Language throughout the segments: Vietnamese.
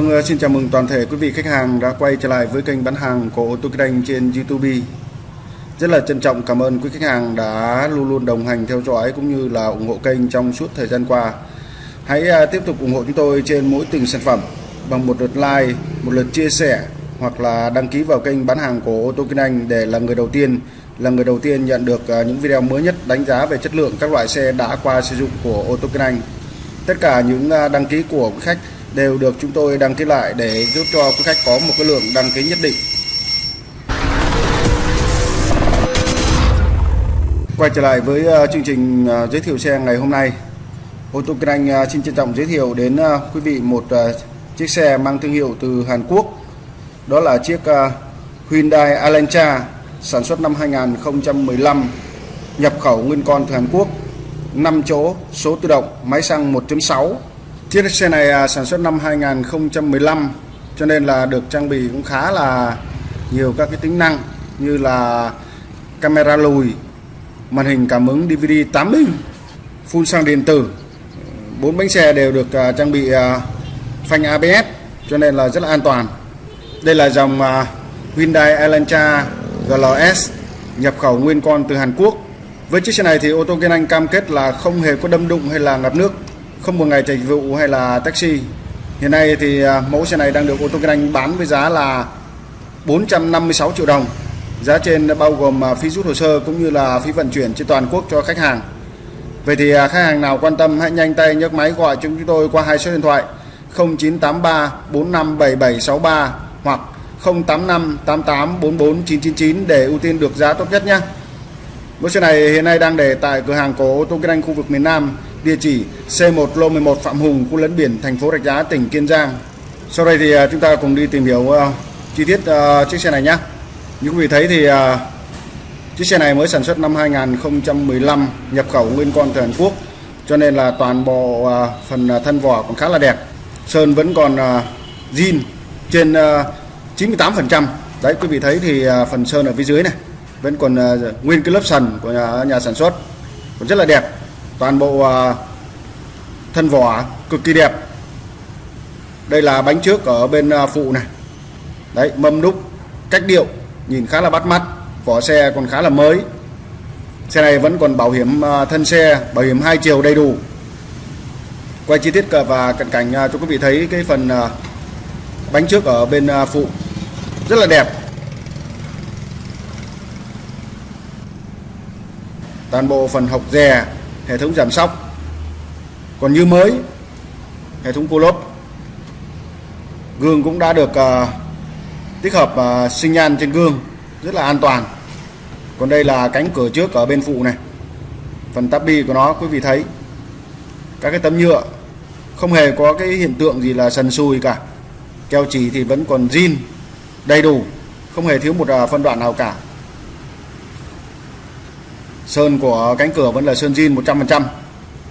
Vâng, ờ, xin chào mừng toàn thể quý vị khách hàng đã quay trở lại với kênh bán hàng của ô tô kinh anh trên YouTube. Rất là trân trọng cảm ơn quý khách hàng đã luôn luôn đồng hành theo dõi cũng như là ủng hộ kênh trong suốt thời gian qua. Hãy ờ, tiếp tục ủng hộ chúng tôi trên mỗi từng sản phẩm bằng một lượt like, một lượt chia sẻ hoặc là đăng ký vào kênh bán hàng của ô tô kinh anh để là người đầu tiên là người đầu tiên nhận được ờ, những video mới nhất đánh giá về chất lượng các loại xe đã qua sử dụng của ô tô kinh anh. Tất cả những đăng ký của quý khách đều được chúng tôi đăng ký lại để giúp cho quý khách có một cái lượng đăng ký nhất định. Quay trở lại với ờ, chương trình ờ, giới thiệu xe ngày hôm nay. Ô tô Kinh Anh ờ, xin trân trọng giới thiệu đến quý vị một chiếc xe mang thương hiệu từ Hàn Quốc. Đó là chiếc Hyundai Elantra sản xuất năm 2015, nhập khẩu nguyên con từ Hàn Quốc, 5 chỗ, số tự động, máy xăng 1.6 Chiếc xe này à, sản xuất năm 2015 cho nên là được trang bị cũng khá là nhiều các cái tính năng như là camera lùi, màn hình cảm ứng DVD 8 inch, phun xăng điện tử. Bốn bánh xe đều được à, trang bị à, phanh ABS cho nên là rất là an toàn. Đây là dòng Hyundai Elantra GLS nhập khẩu nguyên con từ Hàn Quốc. Với chiếc xe này thì ô tô Kiên Anh cam kết là không hề có đâm đụng hay là ngập nước không một ngày dịch vụ hay là taxi. Hiện nay thì à, mẫu xe này đang được ô tô kinh anh bán với giá là 456 triệu đồng. Giá trên bao gồm à, phí rút hồ sơ cũng như là phí vận chuyển trên toàn quốc cho khách hàng. Vậy thì à, khách hàng nào quan tâm, hãy nhanh tay nhấc máy gọi chúng tôi qua hai số điện thoại 0983 457763 hoặc 085 88 44 999 để ưu tiên được giá tốt nhất nhé. Mẫu xe này hiện nay đang để tại cửa hàng của ô tô kinh anh khu vực miền Nam địa chỉ C1 lô 11 Phạm Hùng, khu lấn biển, thành phố Rạch Giá, tỉnh Kiên Giang. Sau đây thì à, chúng ta cùng đi tìm hiểu uh, chi tiết uh, chiếc xe này nhé. Như quý vị thấy thì uh, chiếc xe này mới sản xuất năm 2015, nhập khẩu nguyên con từ Hàn Quốc, cho nên là toàn bộ uh, phần thân vỏ còn khá là đẹp. Sơn vẫn còn uh, zin trên uh, 98%. Đấy quý vị thấy thì uh, phần sơn ở phía dưới này vẫn còn uh, nguyên cái lớp sần của nhà, nhà sản xuất còn rất là đẹp toàn bộ à, thân vỏ cực kỳ đẹp. Đây là bánh trước ở bên à, phụ này. Đấy, mâm đúc cách điệu, nhìn khá là bắt mắt, vỏ xe còn khá là mới. Xe này vẫn còn bảo hiểm à, thân xe, bảo hiểm hai chiều đầy đủ. Quay chi tiết và cận cảnh cho quý vị thấy cái phần bánh trước ở bên phụ. Rất là đẹp. Toàn bộ phần hộc dè hệ thống giảm sóc. Còn như mới hệ thống cô lốp gương cũng đã được uh, tích hợp à, uh, sinh nhan trên gương rất là an toàn. Còn đây là cánh cửa trước ở bên phụ này. Phần tabi của nó quý vị thấy các cái tấm nhựa không hề có cái hiện tượng gì là sần sùi cả. Keo chỉ thì vẫn còn zin đầy đủ không hề thiếu một à, phân đoạn nào cả sơn của cánh cửa vẫn là sơn zin 100%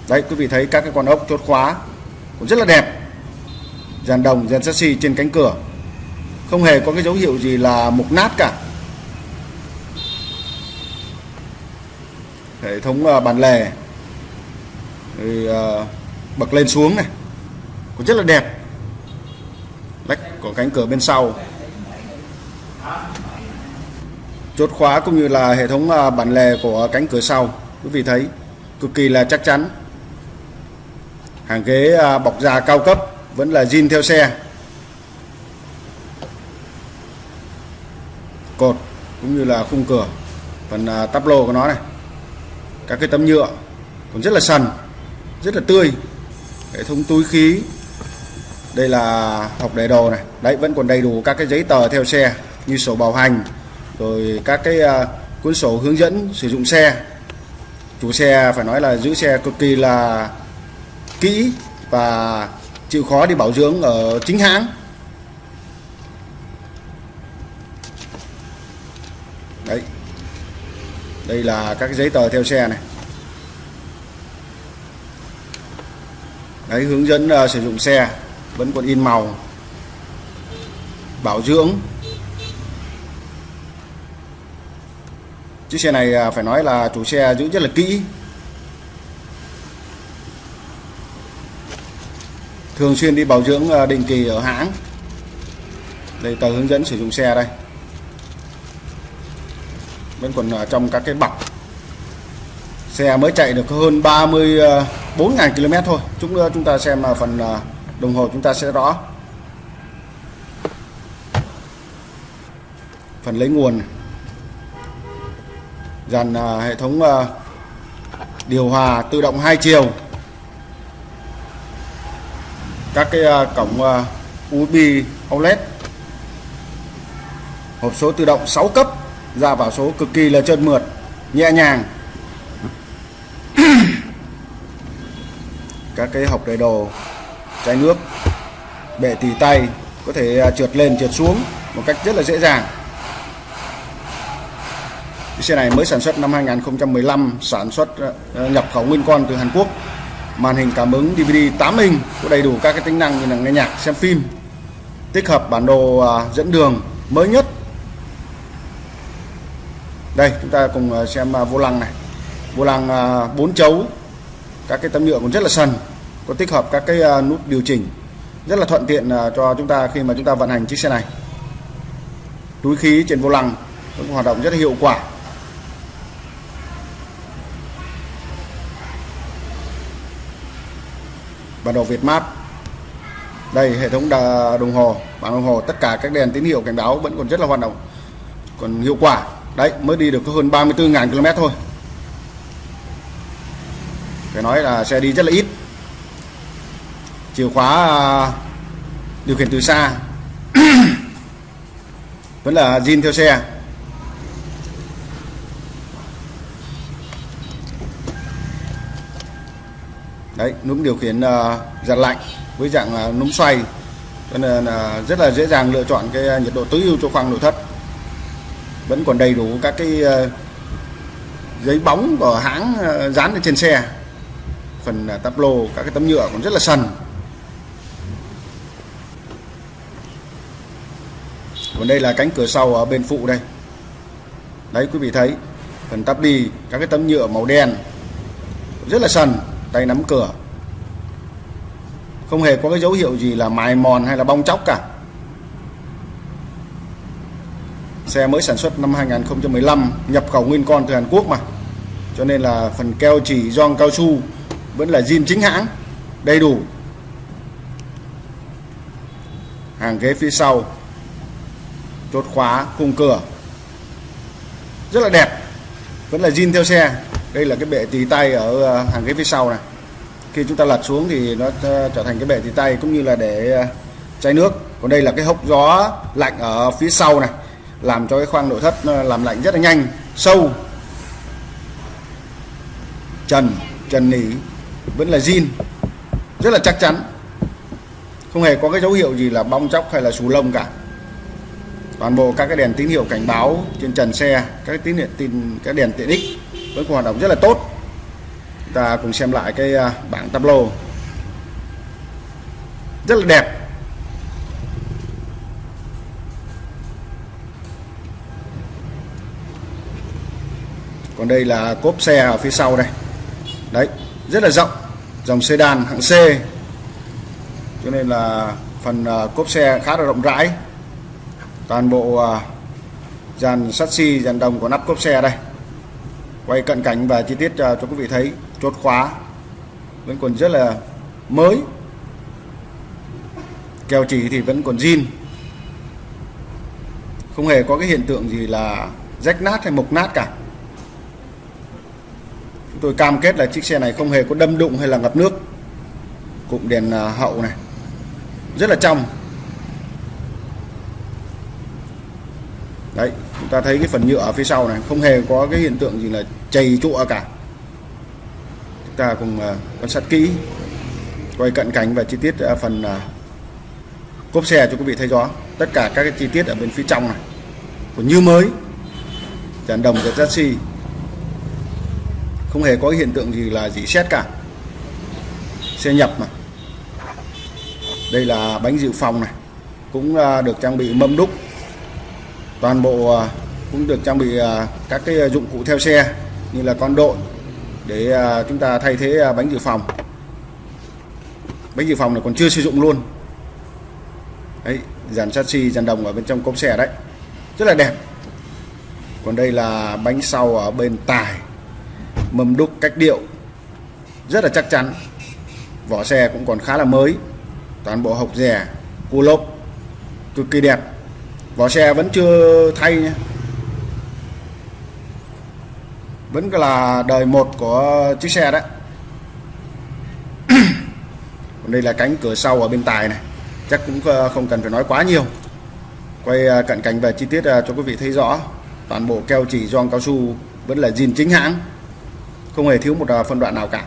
đấy quý vị thấy các cái con ốc chốt khóa cũng rất là đẹp. Dàn đồng dàn chassis trên cánh cửa. Không hề có cái dấu hiệu gì là mục nát cả. Hệ thống à, bàn lề. Thì, à, bậc bật lên xuống này. Cũng rất là đẹp. Lách của cánh cửa bên sau chốt khóa cũng như là hệ thống à, bản lề của cánh cửa sau. Quý vị thấy, cực kỳ là chắc chắn. Hàng ghế à, bọc da cao cấp vẫn là zin theo xe. Cột cũng như là khung cửa. Phần à, tắp lô của nó này. Các cái tấm nhựa cũng rất là sần, rất là tươi. Hệ thống túi khí. Đây là học để đồ này. Đấy, vẫn còn đầy đủ các cái giấy tờ theo xe như sổ bảo hành rồi các cái uh, cuốn sổ hướng dẫn sử dụng xe. Chủ xe phải nói là giữ xe cực kỳ là kỹ và chịu khó đi bảo dưỡng ở chính hãng. Đấy. Đây là các giấy tờ theo xe này. Đấy hướng dẫn uh, sử dụng xe vẫn còn in màu. Bảo dưỡng. Chiếc xe này à, phải nói là chủ xe giữ rất là kỹ. Thường xuyên đi bảo dưỡng à, định kỳ ở hãng. Đây, tờ hướng dẫn sử dụng xe đây. Vẫn còn ở trong các cái bọc. Xe mới chạy được hơn 34.000 à, km thôi. Chúng chúng ta xem phần đồng hồ chúng ta sẽ rõ. Phần lấy nguồn. này dàn à, hệ thống à, điều hòa tự động hai chiều. Các cái à, cổng USB Outlet, hộp số tự động 6 cấp ra vào số cực kỳ là trơn mượt nhẹ nhàng. Các cái hộc đầy đồ chai nước bệ tì tay có thể trượt lên trượt xuống một cách rất là dễ dàng cái xe này mới sản xuất năm 2015 sản xuất ờ, ờ, nhập khẩu nguyên con từ Hàn Quốc. Màn hình cảm ứng DVD 8 inch có đầy đủ các cái tính năng như là nghe nhạc, xem phim, tích hợp bản đồ à, dẫn đường mới nhất. Đây, chúng ta cùng ờ, xem à, vô lăng này. Vô lăng à, 4 chấu, các cái tấm nhựa cũng rất là sần, có tích hợp các cái nút điều chỉnh rất là thuận tiện cho chúng ta khi mà chúng ta vận hành chiếc xe này. Túi khí trên vô lăng cũng hoạt động rất là hiệu quả. Bản đồ Việt Map. Đây, hệ thống đồng hồ. Bảng đồng hồ, tất cả các đèn tín hiệu cảnh báo vẫn còn rất là hoạt động, còn hiệu quả. Đấy, mới đi được có hơn 34.000 km thôi. Phải nói là xe đi rất là ít. Chìa khóa à, điều khiển từ xa. Vẫn là zin theo xe. Đấy, núm điều khiển ờ, giặt lạnh với dạng ờ, núm xoay. Cho nên là, rất là dễ dàng lựa chọn cái ờ, nhiệt độ tối ưu cho khoang nội thất. Vẫn còn đầy đủ các cái giấy bóng của hãng dán lên trên xe. Phần tắp lô, các cái tấm nhựa cũng rất là sần. Còn đây là cánh cửa sau ở bên phụ đây. Đấy, quý vị thấy, phần tắp đi, các cái tấm nhựa màu đen, rất là sần tay nắm cửa. Không hề có cái dấu hiệu gì là mài mòn hay là bong chóc cả. Xe mới sản xuất năm 2015 nhập khẩu nguyên con từ Hàn Quốc mà. Cho nên là phần keo chỉ gioăng cao su vẫn là zin chính hãng, đầy đủ. Hàng ghế phía sau, chốt khóa khung cửa. Rất là đẹp, vẫn là zin theo xe đây là cái bệ tì tay ở ờ, hàng ghế phía sau này. Khi chúng ta lật xuống thì nó ờ, trở thành cái bệ tì tay cũng như là để ờ, chai nước. Còn đây là cái hốc gió lạnh ở phía sau này, làm cho cái khoang nội thất làm lạnh rất là nhanh. Sâu. Trần trần nỉ, vẫn là zin, rất là chắc chắn. Không hề có cái dấu hiệu gì là bong chóc hay là xù lông cả. Toàn bộ các cái đèn tín hiệu cảnh báo trên trần xe, các tín hiệu, tin, các đèn tiện ích vẫn hoạt động rất là tốt. Chúng ta cùng xem lại cái à, bảng tableau. Rất là đẹp. Còn đây là cốp xe ở phía sau đây. Đấy, rất là rộng. Dòng sedan hạng C. Cho nên là phần à, cốp xe khá là rộng rãi. Toàn bộ à, dàn sắt xi, dàn đồng của nắp cốp xe đây quay cận cảnh và chi tiết cho cho quý vị thấy chốt khóa vẫn còn rất là mới. Kèo chỉ thì vẫn còn zin. Không hề có cái hiện tượng gì là rách nát hay mục nát cả. Chúng tôi cam kết là chiếc xe này không hề có đâm đụng hay là ngập nước. Cụm đèn à, hậu này. Rất là trong đấy chúng ta thấy cái phần nhựa ở phía sau này không hề có cái hiện tượng gì là chày trụa cả. Chúng ta cùng uh, quan sát kỹ quay cận cảnh và chi tiết uh, phần uh, cốp xe cho quý vị thấy rõ. Tất cả các cái chi tiết ở bên phía trong này. Còn như mới dàn đồng của taxi không hề có hiện tượng gì là dỉ xét cả. Xe nhập mà. Đây là bánh dự phòng này. Cũng được trang bị mâm đúc toàn bộ à, cũng được trang bị à, các cái à, dụng cụ theo xe như là con đội để chúng ta thay thế bánh dự phòng. Bánh dự phòng này còn chưa sử dụng luôn. Đấy, dàn chassis, dàn đồng ở bên trong cốp xe đấy. Rất là đẹp. Còn đây là bánh sau ở bên tài mâm đúc cách điệu, rất là chắc chắn. Vỏ xe cũng còn khá là mới. Toàn bộ hộc rẻ, cua lốp cực kỳ đẹp vỏ xe vẫn chưa thay nhé vẫn là đời một của chiếc xe đấy còn đây là cánh cửa sau ở bên tài này. Chắc cũng ờ, không cần phải nói quá nhiều. Quay ờ, cận cảnh về chi tiết ờ, cho quý vị thấy rõ. Toàn bộ keo chỉ gioăng cao su vẫn là zin chính hãng. Không hề thiếu một phân đoạn nào cả.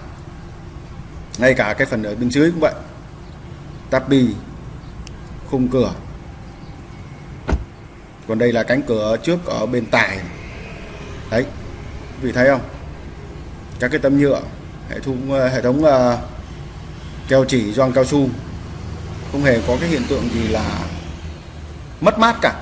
Ngay cả cái phần ở bên dưới cũng vậy. Tắp bì khung cửa còn đây là cánh cửa trước ở bên tài. Đấy vị thấy không? Các cái tấm nhựa hệ thống ờ, hệ thống uh, keo chỉ gioăng cao su. Không hề có cái hiện tượng gì là mất mát cả.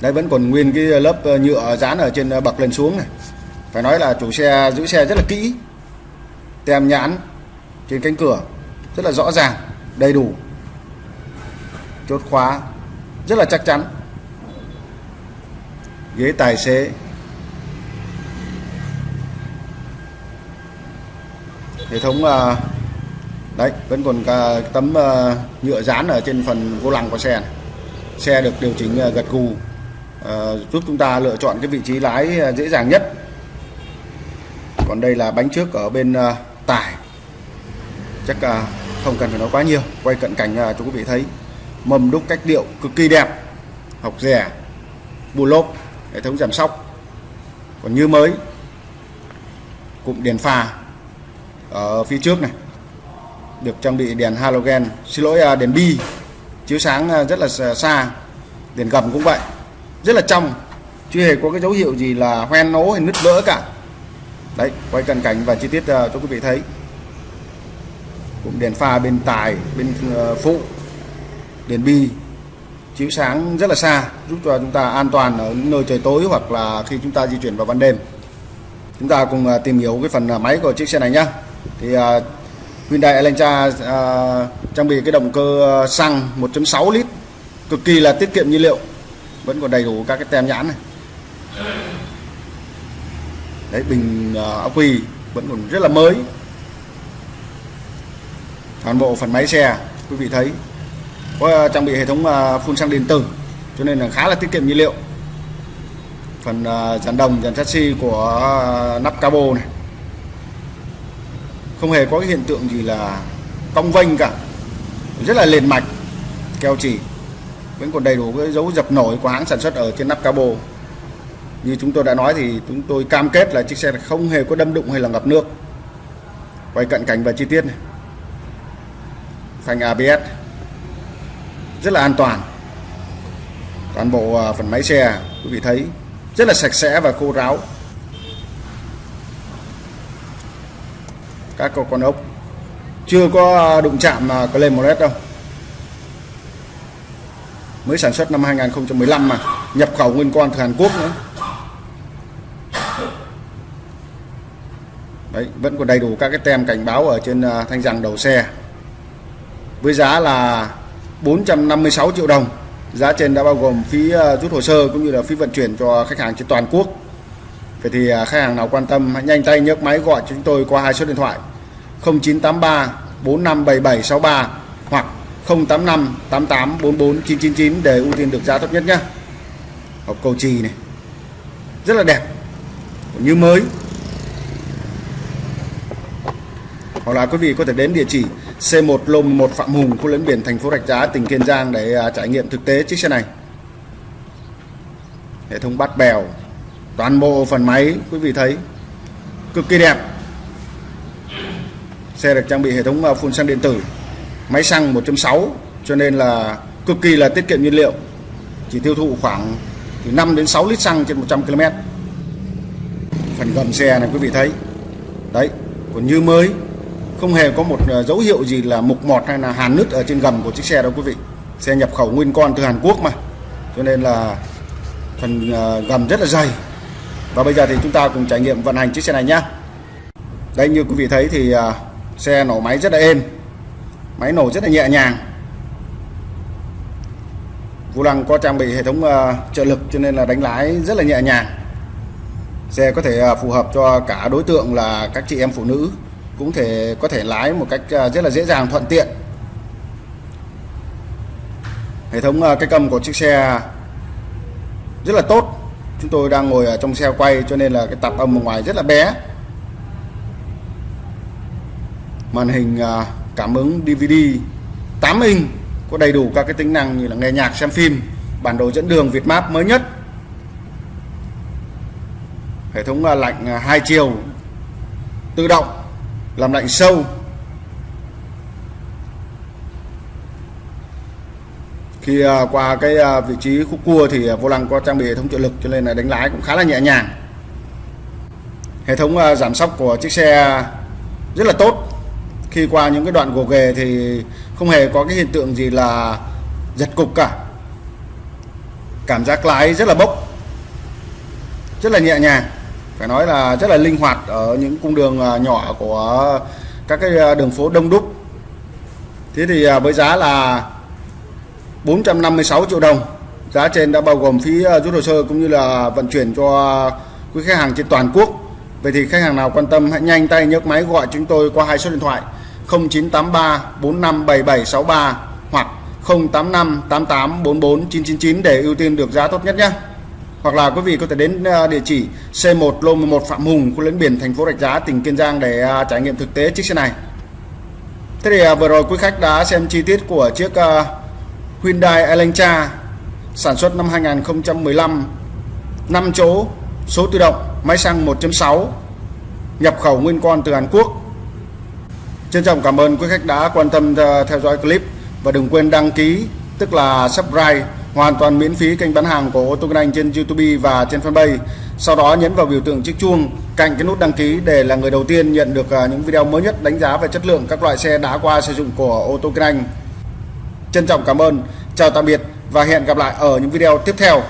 Đây vẫn còn nguyên cái lớp ờ, nhựa dán ở trên bậc lên xuống này. Phải nói là chủ xe giữ xe rất là kỹ tem nhãn trên cánh cửa rất là rõ ràng đầy đủ. Chốt khóa rất là chắc chắn. Ghế tài xế. Hệ thống ờ, đấy vẫn còn cả tấm ờ, nhựa dán ở trên phần vô lăng của xe này. xe được điều chỉnh ờ, gật gù ờ, giúp chúng ta lựa chọn cái vị trí lái dễ dàng nhất. Còn đây là bánh trước ở bên tải. Chắc uh, không cần phải nói quá nhiều. Quay cận cảnh là cho quý vị thấy mầm đúc cách điệu cực kỳ đẹp. Học rẻ, bù lốp, hệ thống giảm sóc. Còn như mới, cụm đèn pha ở phía trước này, được trang bị đèn halogen. Xin lỗi à, đèn bi, chiếu sáng à, rất là xa đèn gầm cũng vậy. Rất là trong, chưa hề có cái dấu hiệu gì là hoen nố hay nứt vỡ cả. Đấy, quay cận cảnh và chi tiết à, cho quý vị thấy cũng đèn pha bên tài bên ờ, phụ đèn bi chiếu sáng rất là xa giúp cho chúng ta an toàn ở những nơi trời tối hoặc là khi chúng ta di chuyển vào ban đêm. Chúng ta cùng ờ, tìm hiểu cái phần ờ, máy của chiếc xe này nhá. Thì uh, Hyundai Elantra uh, trang bị cái động cơ xăng 1.6 lít cực kỳ là tiết kiệm nhiên liệu vẫn còn đầy đủ các cái tem nhãn này. Đấy bình uh, ắc quy vẫn còn rất là mới toàn bộ phần máy xe, quý vị thấy. Có ờ, trang bị hệ thống ờ, phun xăng điện tử, cho nên là khá là tiết kiệm nhiên liệu. Phần ờ, dàn đồng, dàn chassis của nắp cabo này. Không hề có cái hiện tượng gì là cong vênh cả. Rất là liền mạch, keo chỉ. Vẫn còn đầy đủ cái dấu dập nổi của hãng sản xuất ở trên nắp cabo. Như chúng tôi đã nói thì chúng tôi cam kết là chiếc xe không hề có đâm đụng hay là ngập nước. Quay cận cảnh và chi tiết này phanh ABS rất là an toàn. Toàn bộ à, phần máy xe quý vị thấy rất là sạch sẽ và khô ráo. Các con ốc. Chưa có à, đụng chạm à, lên một đâu. Mới sản xuất năm 2015 mà. Nhập khẩu nguyên con từ Hàn Quốc nữa. Đấy, vẫn còn đầy đủ các cái tem cảnh báo ở trên thanh rằng đầu xe với giá là 456 triệu đồng. Giá trên đã bao gồm phí ờ, rút hồ sơ cũng như là phí vận chuyển cho khách hàng trên toàn quốc. Vậy thì ờ, khách hàng nào quan tâm hãy nhanh tay nhấc máy gọi cho chúng tôi qua hai số điện thoại 0983 457763 hoặc 085 88 44 999 để ưu tiên được giá thấp nhất nhé. Hộp cầu trì này, rất là đẹp như mới. Hoặc là quý vị có thể đến địa chỉ C1 Lô 11 Phạm Hùng, khu lấn biển thành phố Rạch Giá, tỉnh Kiên Giang để à, trải nghiệm thực tế chiếc xe này. Hệ thống bát bèo, toàn bộ phần máy, quý vị thấy, cực kỳ đẹp. Xe được trang bị hệ thống à, phun xăng điện tử, máy xăng 1.6 cho nên là cực kỳ là tiết kiệm nhiên liệu. Chỉ tiêu thụ khoảng từ 5 đến 6 lít xăng trên 100 km phần gầm xe này quý vị thấy. Đấy, còn như mới không hề có một ờ, dấu hiệu gì là mục mọt hay là hàn nứt ở trên gầm của chiếc xe đâu quý vị. Xe nhập khẩu nguyên con từ Hàn Quốc mà. Cho nên là phần ờ, gầm rất là dày. Và bây giờ thì chúng ta cùng trải nghiệm vận hành chiếc xe này nhé đây, như quý vị thấy thì ờ, xe nổ máy rất là êm. Máy nổ rất là nhẹ nhàng. Vô lăng có trang bị hệ thống trợ lực cho nên là đánh lái rất là nhẹ nhàng. Xe có thể phù hợp cho cả đối tượng là các chị em phụ nữ cũng thể có thể lái một cách à, rất là dễ dàng, thuận tiện. Hệ thống à, cái cầm của chiếc xe rất là tốt. Chúng tôi đang ngồi ở trong xe quay cho nên là cái tạp âm ở ngoài rất là bé. Màn hình à, cảm ứng DVD 8 inch có đầy đủ các cái tính năng như là nghe nhạc, xem phim, bản đồ dẫn đường, Việt Map mới nhất. Hệ thống lạnh hai chiều tự động làm lạnh sâu. Khi à, qua cái à, vị trí khúc cua thì à, vô lăng có trang bị hệ thống trợ lực cho nên là đánh lái cũng khá là nhẹ nhàng. Hệ thống giảm sóc của chiếc xe rất là tốt. Khi qua những cái đoạn gồ ghề thì không hề có cái hiện tượng gì là giật cục cả. Cảm giác lái rất là bốc, rất là nhẹ nhàng phải nói là rất là linh hoạt ở những cung đường à, nhỏ của các cái à, đường phố đông đúc. Thế thì à, với giá là 456 triệu đồng. Giá trên đã bao gồm phí rút hồ sơ cũng như là vận chuyển cho quý khách hàng trên toàn quốc. Vậy thì khách hàng nào quan tâm hãy nhanh tay nhấc máy gọi chúng tôi qua hai số điện thoại 0983 457763 hoặc 085 88 44 999 để ưu tiên được giá tốt nhất nhé. Hoặc là quý vị có thể đến à, địa chỉ C1 lô 11 Phạm Hùng, khu lĩnh biển thành phố Rạch Giá, tỉnh Kiên Giang để à, trải nghiệm thực tế chiếc xe này. Thế thì à, vừa rồi quý khách đã xem chi tiết của chiếc Hyundai Elantra sản xuất năm 2015 5 chỗ số tự động máy xăng 1.6 nhập khẩu nguyên con từ Hàn Quốc. Trân trọng cảm ơn quý khách đã quan tâm theo dõi clip. Và đừng quên đăng ký tức là subscribe hoàn toàn miễn phí kênh bán hàng của ô tô Anh trên YouTube và trên fanpage. Sau đó nhấn vào biểu tượng chiếc chuông cạnh cái nút đăng ký để là người đầu tiên nhận được à, những video mới nhất đánh giá về chất lượng các loại xe đã qua sử dụng của ô tô Anh. Trân trọng cảm ơn, chào tạm biệt và hẹn gặp lại ở những video tiếp theo.